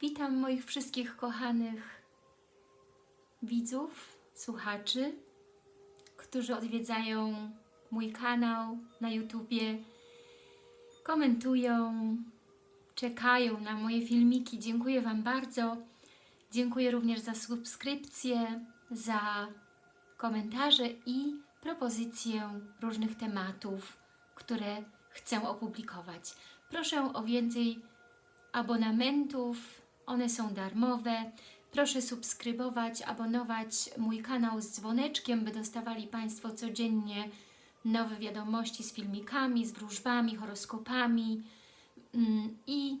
Witam moich wszystkich kochanych widzów, słuchaczy, którzy odwiedzają mój kanał na YouTubie, komentują, czekają na moje filmiki. Dziękuję Wam bardzo. Dziękuję również za subskrypcję, za komentarze i propozycje różnych tematów, które chcę opublikować. Proszę o więcej abonamentów, one są darmowe. Proszę subskrybować, abonować mój kanał z dzwoneczkiem, by dostawali Państwo codziennie nowe wiadomości z filmikami, z wróżbami, horoskopami. Mm, I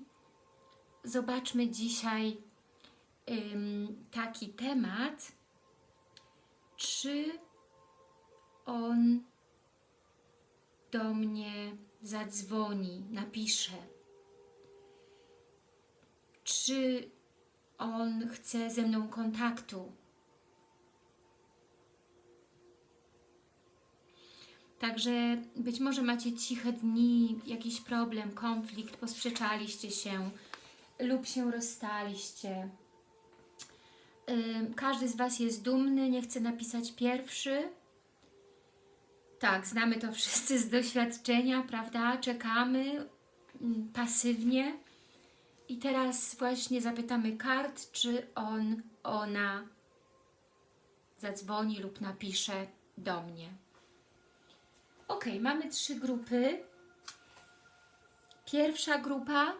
zobaczmy dzisiaj taki temat, czy on do mnie zadzwoni, napisze. Czy on chce ze mną kontaktu? Także być może macie ciche dni, jakiś problem, konflikt, posprzeczaliście się lub się rozstaliście. Każdy z Was jest dumny, nie chce napisać pierwszy. Tak, znamy to wszyscy z doświadczenia, prawda? Czekamy mm, pasywnie. I teraz właśnie zapytamy kart, czy on, ona zadzwoni lub napisze do mnie. Ok, mamy trzy grupy. Pierwsza grupa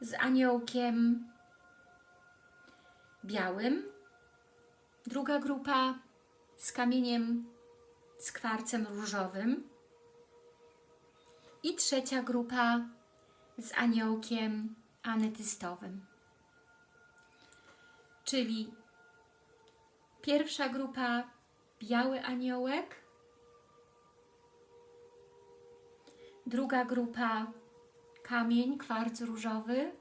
z aniołkiem białym. Druga grupa z kamieniem, z kwarcem różowym. I trzecia grupa z aniołkiem anetystowym. Czyli pierwsza grupa biały aniołek, druga grupa kamień, kwarc różowy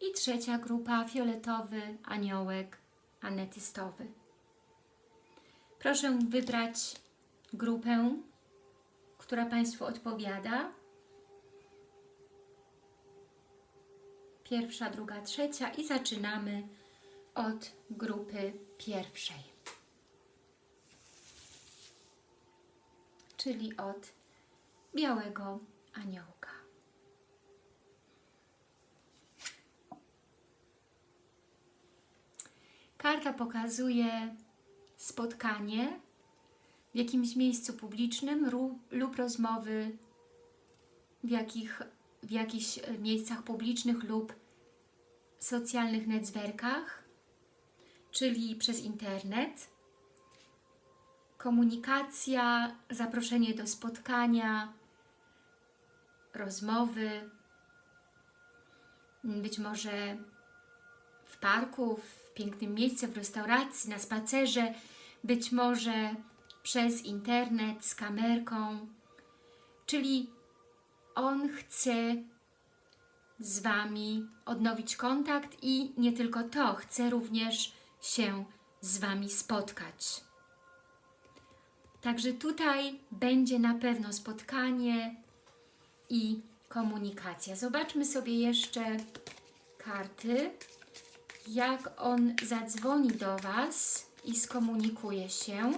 i trzecia grupa fioletowy aniołek anetystowy. Proszę wybrać grupę, która Państwu odpowiada. Pierwsza, druga, trzecia i zaczynamy od grupy pierwszej. Czyli od białego aniołka. Karta pokazuje spotkanie w jakimś miejscu publicznym lub rozmowy w, jakich, w jakichś miejscach publicznych lub socjalnych netzwerkach, czyli przez internet. Komunikacja, zaproszenie do spotkania, rozmowy, być może w parku, w pięknym miejscu, w restauracji, na spacerze, być może przez internet, z kamerką, czyli on chce z Wami odnowić kontakt i nie tylko to, chce również się z Wami spotkać. Także tutaj będzie na pewno spotkanie i komunikacja. Zobaczmy sobie jeszcze karty, jak on zadzwoni do Was i skomunikuje się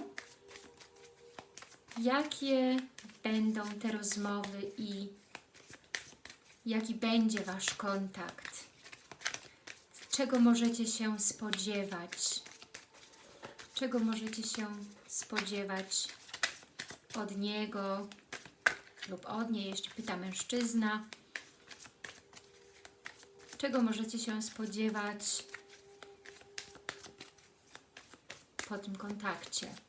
jakie będą te rozmowy i jaki będzie Wasz kontakt, czego możecie się spodziewać, czego możecie się spodziewać od niego lub od niej, jeśli pyta mężczyzna, czego możecie się spodziewać po tym kontakcie.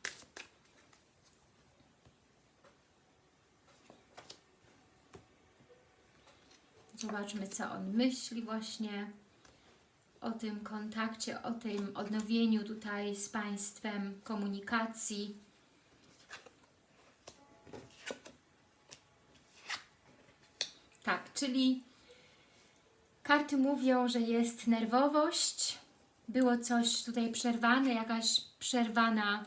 Zobaczmy, co on myśli właśnie o tym kontakcie, o tym odnowieniu tutaj z Państwem komunikacji. Tak, czyli karty mówią, że jest nerwowość, było coś tutaj przerwane, jakaś przerwana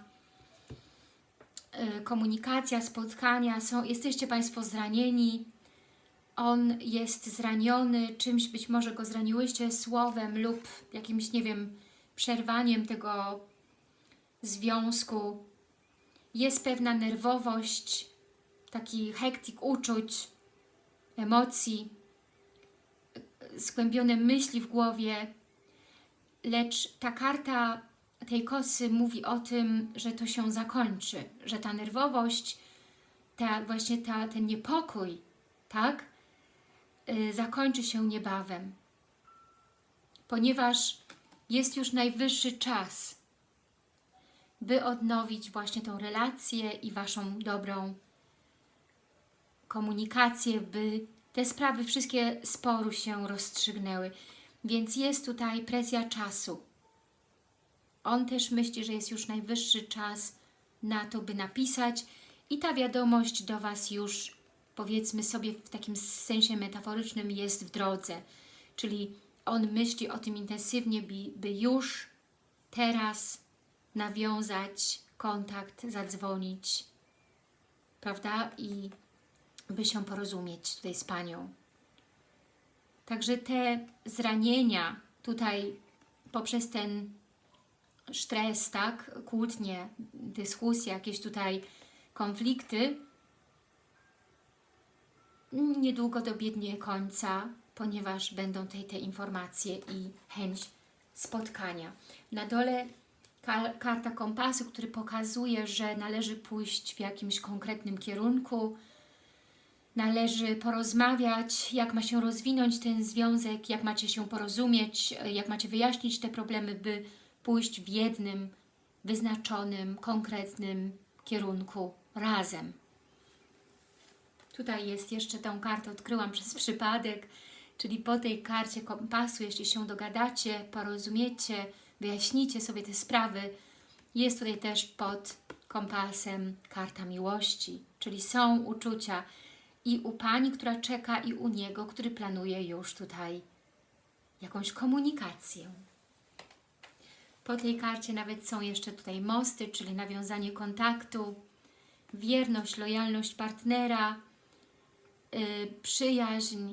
y, komunikacja, spotkania, są, jesteście Państwo zranieni, on jest zraniony, czymś być może go zraniłyście słowem lub jakimś, nie wiem, przerwaniem tego związku. Jest pewna nerwowość, taki hektik uczuć, emocji, skłębione myśli w głowie, lecz ta karta tej kosy mówi o tym, że to się zakończy, że ta nerwowość, ta, właśnie ta, ten niepokój, tak, zakończy się niebawem, ponieważ jest już najwyższy czas, by odnowić właśnie tą relację i Waszą dobrą komunikację, by te sprawy wszystkie sporu się rozstrzygnęły. Więc jest tutaj presja czasu. On też myśli, że jest już najwyższy czas na to, by napisać i ta wiadomość do Was już, powiedzmy sobie w takim sensie metaforycznym, jest w drodze. Czyli on myśli o tym intensywnie, by, już teraz nawiązać kontakt, zadzwonić, prawda? I by się porozumieć tutaj z Panią. Także te zranienia tutaj poprzez ten stres, tak, kłótnie, dyskusje, jakieś tutaj konflikty, niedługo dobiegnie końca, ponieważ będą tutaj te informacje i chęć spotkania. Na dole karta kompasu, który pokazuje, że należy pójść w jakimś konkretnym kierunku, należy porozmawiać, jak ma się rozwinąć ten związek, jak macie się porozumieć, jak macie wyjaśnić te problemy, by pójść w jednym, wyznaczonym, konkretnym kierunku razem. Tutaj jest jeszcze tą kartę, odkryłam przez przypadek, czyli po tej karcie kompasu, jeśli się dogadacie, porozumiecie, wyjaśnicie sobie te sprawy, jest tutaj też pod kompasem karta miłości, czyli są uczucia, i u Pani, która czeka i u Niego, który planuje już tutaj jakąś komunikację. Po tej karcie nawet są jeszcze tutaj mosty, czyli nawiązanie kontaktu, wierność, lojalność partnera, przyjaźń,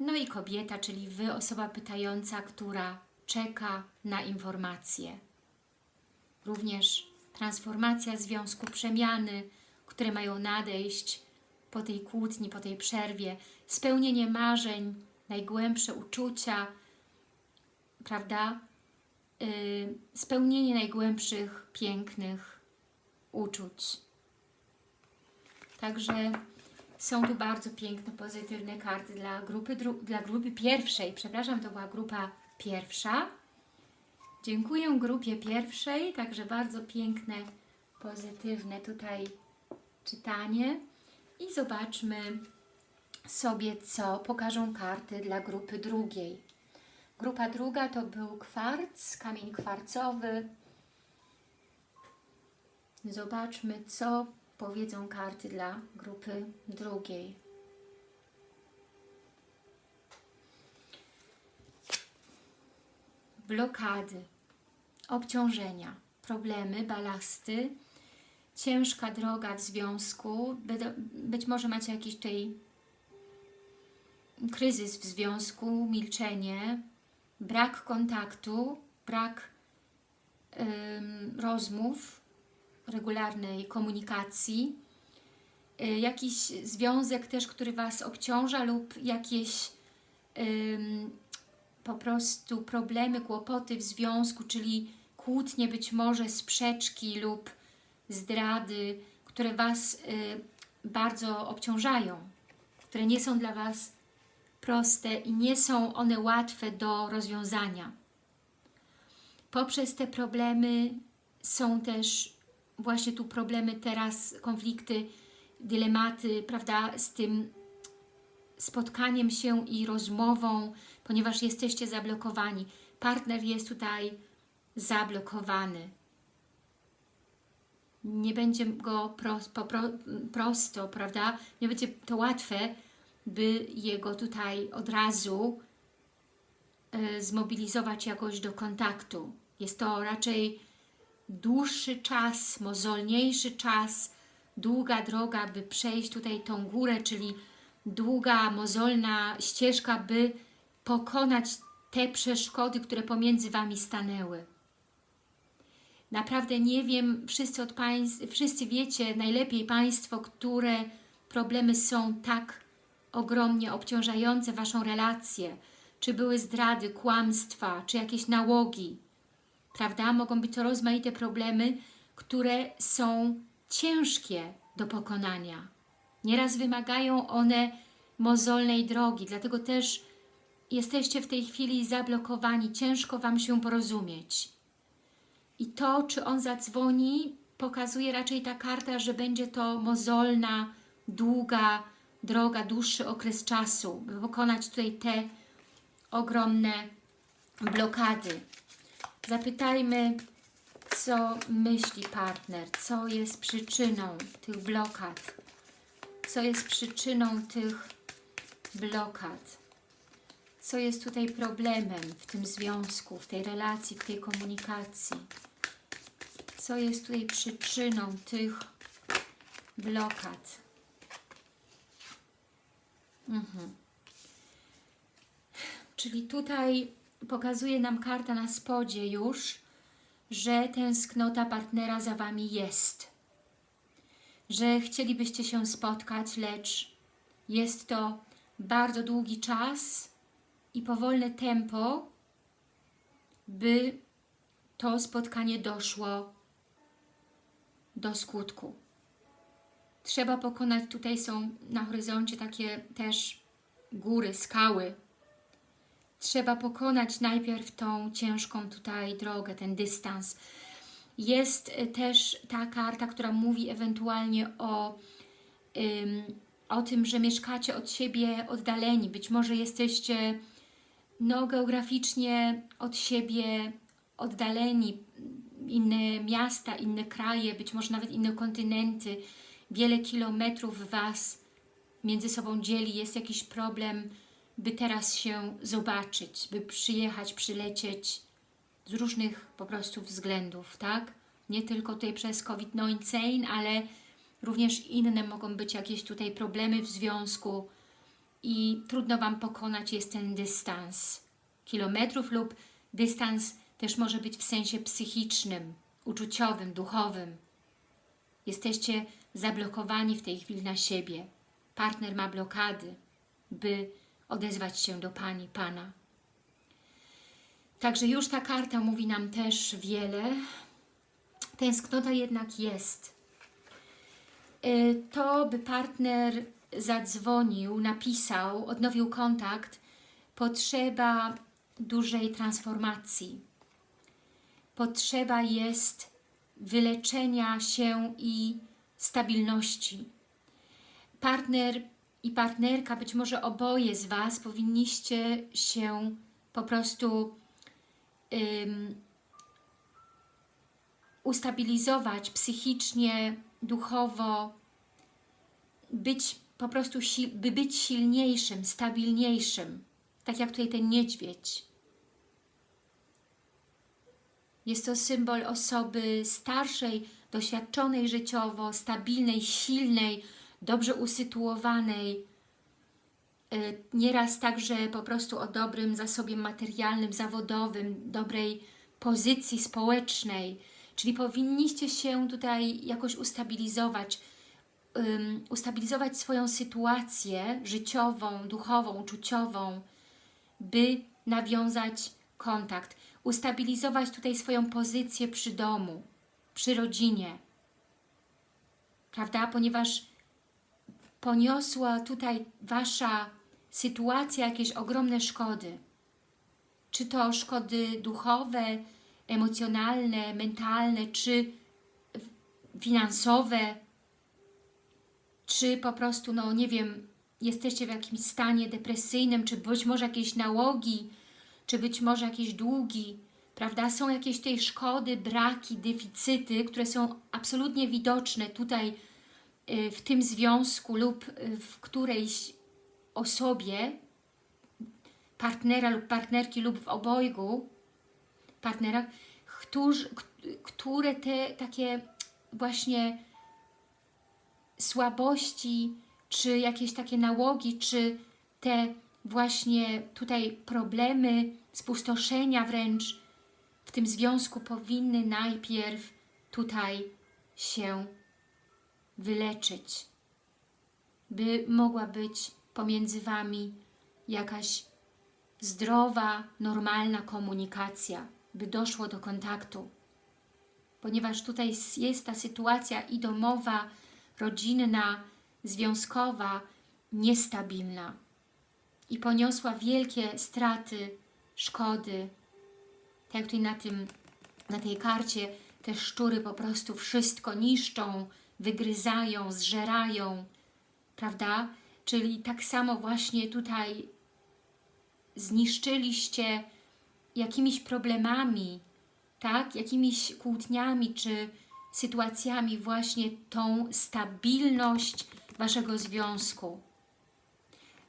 no i kobieta, czyli Wy, osoba pytająca, która czeka na informacje. Również transformacja związku, przemiany, które mają nadejść, po tej kłótni, po tej przerwie, spełnienie marzeń, najgłębsze uczucia, prawda? Yy, spełnienie najgłębszych, pięknych uczuć. Także są tu bardzo piękne, pozytywne karty dla grupy, dla grupy pierwszej. Przepraszam, to była grupa pierwsza. Dziękuję grupie pierwszej, także bardzo piękne, pozytywne tutaj czytanie. I zobaczmy sobie, co pokażą karty dla grupy drugiej. Grupa druga to był kwarc, kamień kwarcowy. Zobaczmy, co powiedzą karty dla grupy drugiej. Blokady, obciążenia, problemy, balasty, ciężka droga w związku, być może macie jakiś tutaj kryzys w związku, milczenie, brak kontaktu, brak rozmów, regularnej komunikacji, y, jakiś związek też, który Was obciąża lub jakieś po prostu problemy, kłopoty w związku, czyli kłótnie, być może sprzeczki lub zdrady, które Was y, bardzo obciążają, które nie są dla Was proste i nie są one łatwe do rozwiązania. Poprzez te problemy są też właśnie tu problemy teraz, konflikty, dylematy, prawda, z tym spotkaniem się i rozmową, ponieważ jesteście zablokowani. Partner jest tutaj zablokowany nie będzie go po, prosto, prawda? Nie będzie to łatwe, by jego tutaj od razu e, zmobilizować jakoś do kontaktu. Jest to raczej dłuższy czas, mozolniejszy czas, długa droga, by przejść tutaj tą górę, czyli długa, mozolna ścieżka, by pokonać te przeszkody, które pomiędzy Wami stanęły. Naprawdę nie wiem, wszyscy, od państw, wszyscy wiecie najlepiej Państwo, które problemy są tak ogromnie obciążające Waszą relację, czy były zdrady, kłamstwa, czy jakieś nałogi, prawda? Mogą być to rozmaite problemy, które są ciężkie do pokonania. Nieraz wymagają one mozolnej drogi, dlatego też jesteście w tej chwili zablokowani, ciężko Wam się porozumieć. I to, czy on zadzwoni, pokazuje raczej ta karta, że będzie to mozolna, długa droga, dłuższy okres czasu, by pokonać tutaj te ogromne blokady. Zapytajmy, co myśli partner, co jest przyczyną tych blokad, co jest przyczyną tych blokad, co jest tutaj problemem w tym związku, w tej relacji, w tej komunikacji, co jest tutaj przyczyną tych blokad. Mhm. Czyli tutaj pokazuje nam karta na spodzie już, że tęsknota partnera za Wami jest. Że chcielibyście się spotkać, lecz jest to bardzo długi czas i powolne tempo, by to spotkanie doszło do skutku. Trzeba pokonać, tutaj są na horyzoncie takie też góry, skały, trzeba pokonać najpierw tą ciężką tutaj drogę, ten dystans. Jest y, też ta karta, która mówi ewentualnie o, ym, o tym, że mieszkacie od siebie oddaleni. Być może jesteście no, geograficznie od siebie oddaleni, inne miasta, inne kraje, być może nawet inne kontynenty, wiele kilometrów Was między sobą dzieli, jest jakiś problem, by teraz się zobaczyć, by przyjechać, przylecieć z różnych po prostu względów, tak? Nie tylko tutaj przez COVID-19, ale również inne mogą być jakieś tutaj problemy w związku i trudno Wam pokonać jest ten dystans kilometrów lub dystans też może być w sensie psychicznym, uczuciowym, duchowym. Jesteście zablokowani w tej chwili na siebie. Partner ma blokady, by odezwać się do Pani, Pana. Także już ta karta mówi nam też wiele. Tęsknota jednak jest. Y, to, by partner zadzwonił, napisał, odnowił kontakt, potrzeba dużej transformacji. Potrzeba jest wyleczenia się i stabilności. Partner i partnerka, być może oboje z Was powinniście się po prostu um, ustabilizować psychicznie, duchowo, być po prostu, by być silniejszym, stabilniejszym, tak jak tutaj ten niedźwiedź. Jest to symbol osoby starszej, doświadczonej życiowo, stabilnej, silnej, dobrze usytuowanej, y, nieraz także po prostu o dobrym zasobie materialnym, zawodowym, dobrej pozycji społecznej, czyli powinniście się tutaj jakoś ustabilizować, um, ustabilizować swoją sytuację życiową, duchową, uczuciową, by nawiązać kontakt, ustabilizować tutaj swoją pozycję przy domu, przy rodzinie, prawda? Ponieważ poniosła tutaj Wasza sytuacja jakieś ogromne szkody. Czy to szkody duchowe, emocjonalne, mentalne, czy finansowe, czy po prostu, no nie wiem, jesteście w jakimś stanie depresyjnym, czy być może jakieś nałogi, czy być może jakieś długi, prawda? Są jakieś tej szkody, braki, deficyty, które są absolutnie widoczne tutaj w tym związku lub y, w którejś osobie, partnera lub partnerki lub w obojgu partnera, którzy, które te takie właśnie słabości czy jakieś takie nałogi, czy te właśnie tutaj problemy, spustoszenia wręcz w tym związku powinny najpierw tutaj się wyleczyć, by mogła być pomiędzy Wami jakaś zdrowa, normalna komunikacja, by doszło do kontaktu. Ponieważ tutaj jest ta sytuacja i domowa, rodzinna, związkowa, niestabilna i poniosła wielkie straty, szkody. Tak tutaj na, tym, na tej karcie te szczury po prostu wszystko niszczą, wygryzają, zżerają, prawda? Czyli tak samo właśnie tutaj zniszczyliście jakimiś problemami, tak? jakimiś kłótniami czy sytuacjami właśnie tą stabilność Waszego związku.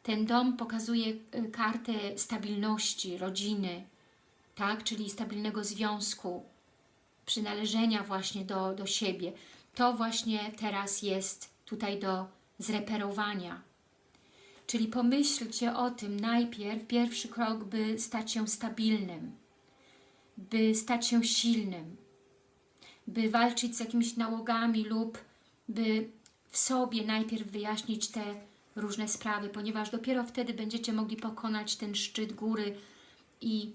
Ten dom pokazuje y, kartę stabilności rodziny, tak? czyli stabilnego związku, przynależenia właśnie do, do siebie. To właśnie teraz jest tutaj do zreperowania. Czyli pomyślcie o tym najpierw, pierwszy krok, by stać się stabilnym, by stać się silnym, by walczyć z jakimiś nałogami lub by w sobie najpierw wyjaśnić te różne sprawy, ponieważ dopiero wtedy będziecie mogli pokonać ten szczyt góry i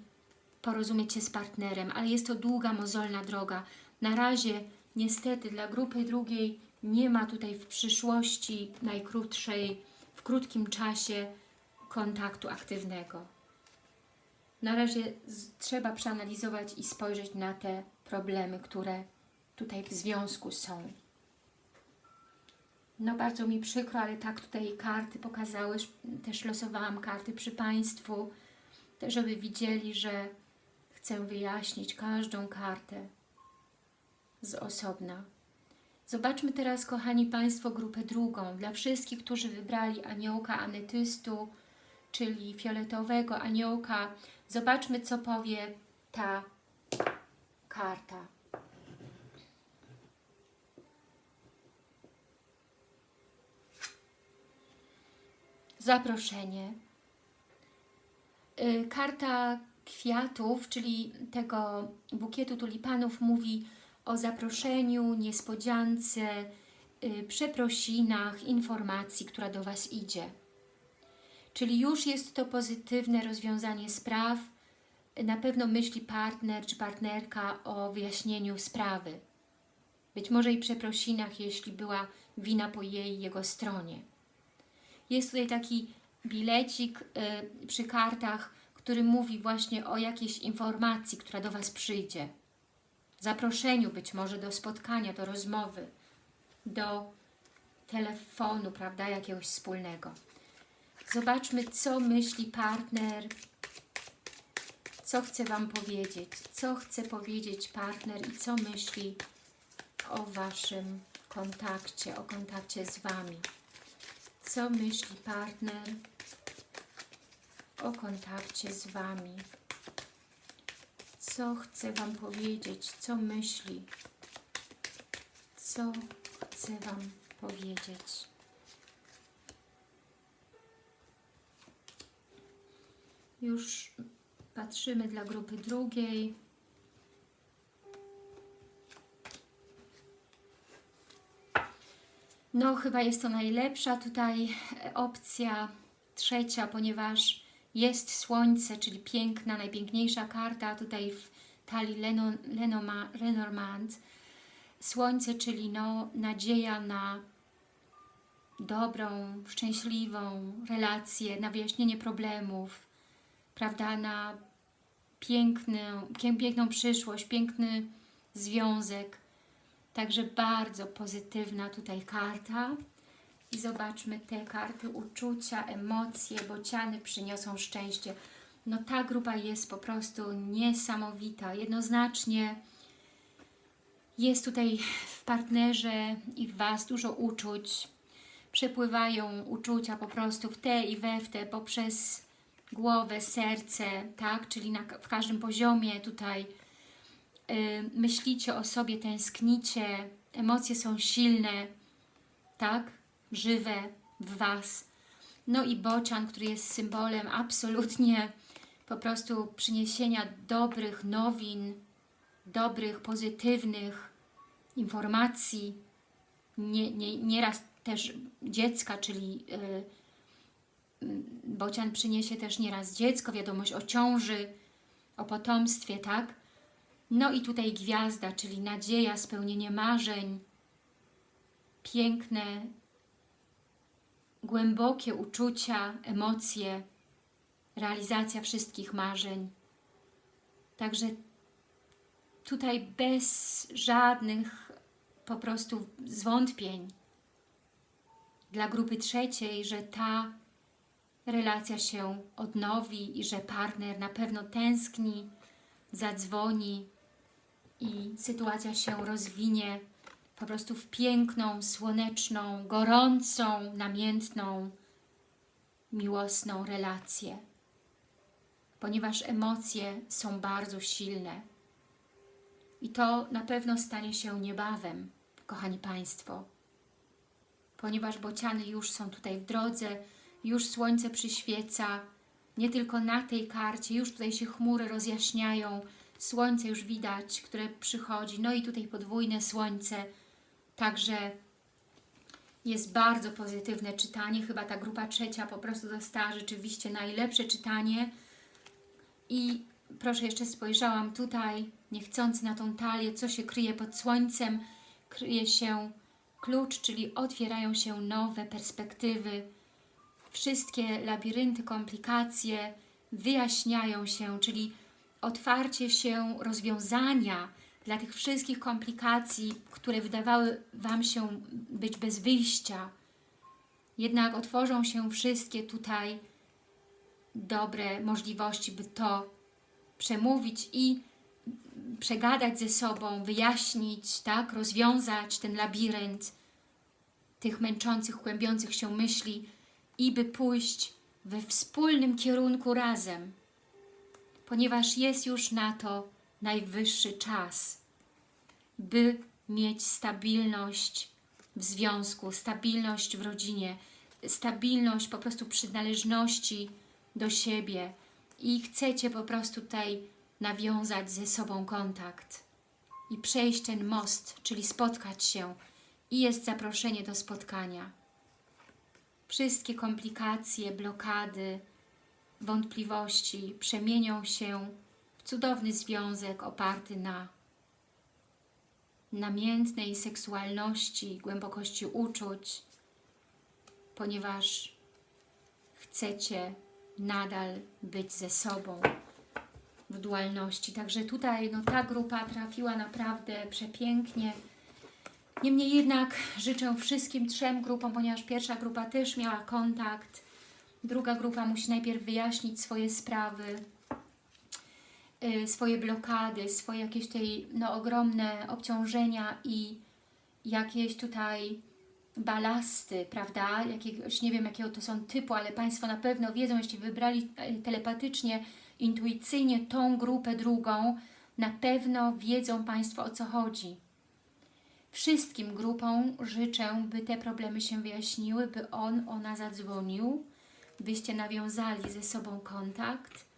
porozumieć się z partnerem, ale jest to długa, mozolna droga. Na razie niestety dla grupy drugiej nie ma tutaj w przyszłości najkrótszej, w krótkim czasie kontaktu aktywnego. Na razie trzeba przeanalizować i spojrzeć na te problemy, które tutaj w związku są. No bardzo mi przykro, ale tak tutaj karty pokazały, też losowałam karty przy Państwu, żeby widzieli, że chcę wyjaśnić każdą kartę z osobna. Zobaczmy teraz, kochani Państwo, grupę drugą. Dla wszystkich, którzy wybrali aniołka anetystu, czyli fioletowego aniołka, zobaczmy, co powie ta karta. Zaproszenie. Y, karta kwiatów, czyli tego bukietu tulipanów mówi o zaproszeniu, niespodziance, yy, przeprosinach, informacji, która do Was idzie. Czyli już jest to pozytywne rozwiązanie spraw. Na pewno myśli partner czy partnerka o wyjaśnieniu sprawy. Być może i przeprosinach, jeśli była wina po jej jego stronie. Jest tutaj taki bilecik yy, przy kartach, który mówi właśnie o jakiejś informacji, która do Was przyjdzie zaproszeniu być może do spotkania, do rozmowy, do telefonu, prawda, jakiegoś wspólnego. Zobaczmy, co myśli partner, co chce Wam powiedzieć, co chce powiedzieć partner i co myśli o Waszym kontakcie, o kontakcie z Wami. Co myśli partner o kontakcie z Wami co chce Wam powiedzieć, co myśli, co chce Wam powiedzieć. Już patrzymy dla grupy drugiej. No, chyba jest to najlepsza tutaj opcja trzecia, ponieważ jest słońce, czyli piękna, najpiękniejsza karta tutaj w talii Lenormand. Słońce, czyli no, nadzieja na dobrą, szczęśliwą relację, na wyjaśnienie problemów, prawda, na piękny, piękną przyszłość, piękny związek. Także bardzo pozytywna tutaj karta. I zobaczmy te karty uczucia, emocje, bociany przyniosą szczęście. No ta grupa jest po prostu niesamowita. Jednoznacznie jest tutaj w partnerze i w Was dużo uczuć. Przepływają uczucia po prostu w te i we w te poprzez głowę, serce, tak? Czyli na, w każdym poziomie tutaj yy, myślicie o sobie, tęsknicie, emocje są silne, tak? Żywe, w Was. No i bocian, który jest symbolem absolutnie po prostu przyniesienia dobrych nowin, dobrych, pozytywnych informacji, nie, nie, nieraz też dziecka, czyli yy, bocian przyniesie też nieraz dziecko, wiadomość o ciąży, o potomstwie, tak? No i tutaj gwiazda, czyli nadzieja, spełnienie marzeń, piękne, głębokie uczucia, emocje, realizacja wszystkich marzeń. Także tutaj bez żadnych po prostu zwątpień dla grupy trzeciej, że ta relacja się odnowi i że partner na pewno tęskni, zadzwoni i sytuacja się rozwinie po prostu w piękną, słoneczną, gorącą, namiętną, miłosną relację. Ponieważ emocje są bardzo silne. I to na pewno stanie się niebawem, kochani Państwo. Ponieważ bociany już są tutaj w drodze, już słońce przyświeca, nie tylko na tej karcie, już tutaj się chmury rozjaśniają, słońce już widać, które przychodzi, no i tutaj podwójne słońce, także jest bardzo pozytywne czytanie, chyba ta grupa trzecia po prostu dostała rzeczywiście najlepsze czytanie. I proszę, jeszcze spojrzałam tutaj, niechcący na tą talię, co się kryje pod słońcem, kryje się klucz, czyli otwierają się nowe perspektywy, wszystkie labirynty, komplikacje wyjaśniają się, czyli otwarcie się rozwiązania dla tych wszystkich komplikacji, które wydawały Wam się być bez wyjścia. Jednak otworzą się wszystkie tutaj dobre możliwości, by to przemówić i przegadać ze sobą, wyjaśnić, tak, rozwiązać ten labirynt tych męczących, kłębiących się myśli i by pójść we wspólnym kierunku razem, ponieważ jest już na to najwyższy czas, by mieć stabilność w związku, stabilność w rodzinie, stabilność po prostu przynależności do siebie i chcecie po prostu tutaj nawiązać ze sobą kontakt i przejść ten most, czyli spotkać się i jest zaproszenie do spotkania. Wszystkie komplikacje, blokady, wątpliwości przemienią się w cudowny związek oparty na namiętnej seksualności, głębokości uczuć, ponieważ chcecie nadal być ze sobą w dualności. Także tutaj no, ta grupa trafiła naprawdę przepięknie. Niemniej jednak życzę wszystkim trzem grupom, ponieważ pierwsza grupa też miała kontakt, druga grupa musi najpierw wyjaśnić swoje sprawy, swoje blokady, swoje jakieś tutaj no, ogromne obciążenia i jakieś tutaj balasty, prawda? Jakiegoś, nie wiem jakiego to są typu, ale Państwo na pewno wiedzą, jeśli wybrali e, telepatycznie, intuicyjnie tą grupę drugą, na pewno wiedzą Państwo o co chodzi. Wszystkim grupom życzę, by te problemy się wyjaśniły, by on, ona zadzwonił, byście nawiązali ze sobą kontakt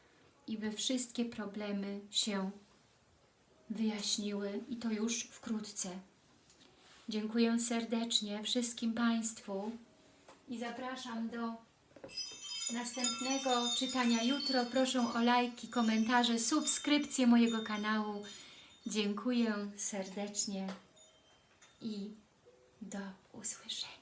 i by wszystkie problemy się wyjaśniły i to już wkrótce. Dziękuję serdecznie wszystkim Państwu i zapraszam do następnego czytania jutro. Proszę o lajki, komentarze, subskrypcję mojego kanału. Dziękuję serdecznie i do usłyszenia.